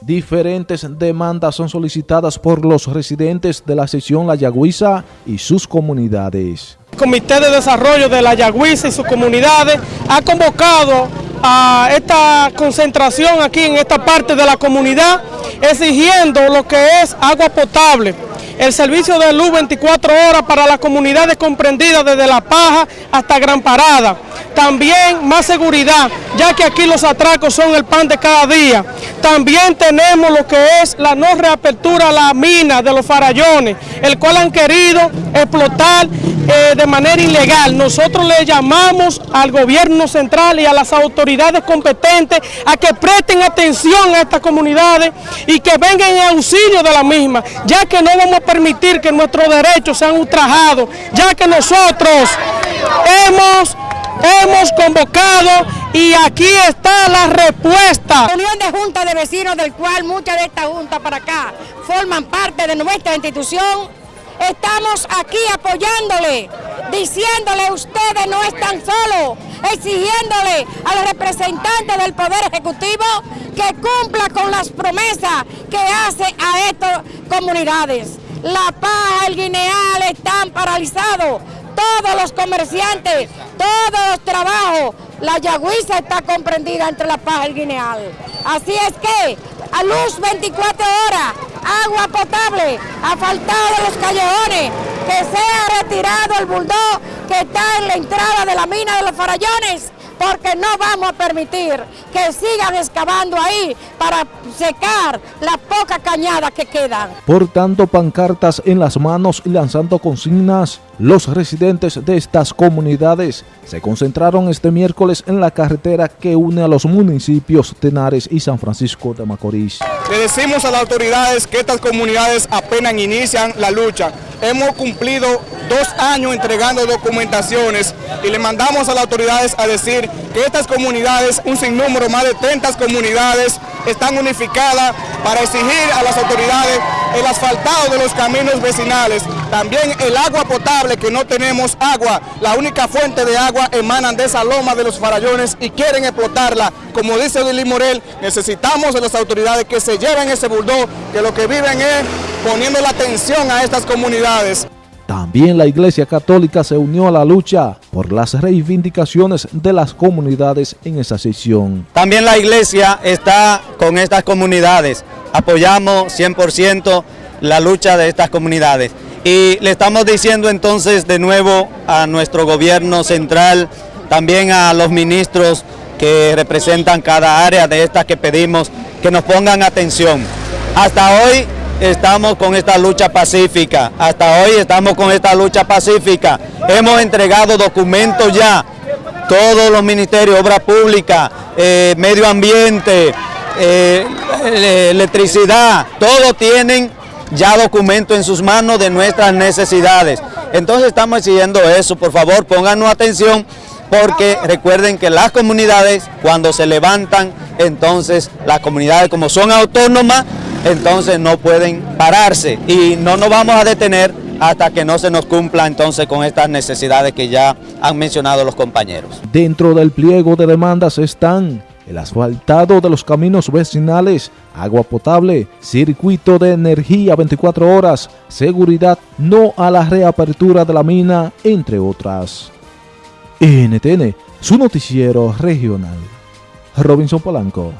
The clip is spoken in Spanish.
Diferentes demandas son solicitadas por los residentes de la sección La Yagüiza y sus comunidades. El Comité de Desarrollo de La Yagüiza y sus comunidades ha convocado a esta concentración aquí en esta parte de la comunidad exigiendo lo que es agua potable, el servicio de luz 24 horas para las comunidades comprendidas desde La Paja hasta Gran Parada. También más seguridad, ya que aquí los atracos son el pan de cada día. También tenemos lo que es la no reapertura a la mina de los farallones, el cual han querido explotar eh, de manera ilegal. Nosotros le llamamos al gobierno central y a las autoridades competentes a que presten atención a estas comunidades y que vengan en auxilio de la misma, ya que no vamos a permitir que nuestros derechos sean ultrajados, ya que nosotros hemos hemos convocado y aquí está la respuesta. Unión de Junta de Vecinos, del cual muchas de estas juntas para acá forman parte de nuestra institución, estamos aquí apoyándole, diciéndole ustedes no están solos, exigiéndole a los representantes del Poder Ejecutivo que cumpla con las promesas que hace a estas comunidades. La Paz, el Guineal están paralizados todos los comerciantes, todos los trabajos. La Yagüiza está comprendida entre La Paz y el Guineal. Así es que a luz 24 horas, agua potable, asfaltado de los callejones, que sea retirado el bulldog que está en la entrada de la mina de los farallones porque no vamos a permitir que sigan excavando ahí para secar las pocas cañadas que quedan. Portando pancartas en las manos y lanzando consignas, los residentes de estas comunidades se concentraron este miércoles en la carretera que une a los municipios Tenares y San Francisco de Macorís. Le decimos a las autoridades que estas comunidades apenas inician la lucha. Hemos cumplido dos años entregando documentaciones y le mandamos a las autoridades a decir que estas comunidades, un sinnúmero, más de 30 comunidades, están unificadas para exigir a las autoridades el asfaltado de los caminos vecinales, también el agua potable, que no tenemos agua, la única fuente de agua emanan de esa loma de los farallones y quieren explotarla. Como dice Lili Morel, necesitamos de las autoridades que se lleven ese bulldog, que lo que viven es poniendo la atención a estas comunidades. También la Iglesia Católica se unió a la lucha por las reivindicaciones de las comunidades en esa sesión. También la Iglesia está con estas comunidades, apoyamos 100% la lucha de estas comunidades. Y le estamos diciendo entonces de nuevo a nuestro gobierno central, también a los ministros que representan cada área de estas que pedimos, que nos pongan atención. Hasta hoy estamos con esta lucha pacífica. Hasta hoy estamos con esta lucha pacífica. Hemos entregado documentos ya, todos los ministerios, obra pública, eh, medio ambiente, eh, electricidad, todos tienen ya documentos en sus manos de nuestras necesidades. Entonces estamos exigiendo eso, por favor pónganos atención porque recuerden que las comunidades cuando se levantan, entonces las comunidades como son autónomas, entonces no pueden pararse y no nos vamos a detener hasta que no se nos cumpla entonces con estas necesidades que ya han mencionado los compañeros. Dentro del pliego de demandas están el asfaltado de los caminos vecinales, agua potable, circuito de energía 24 horas, seguridad no a la reapertura de la mina, entre otras. NTN, su noticiero regional. Robinson Polanco.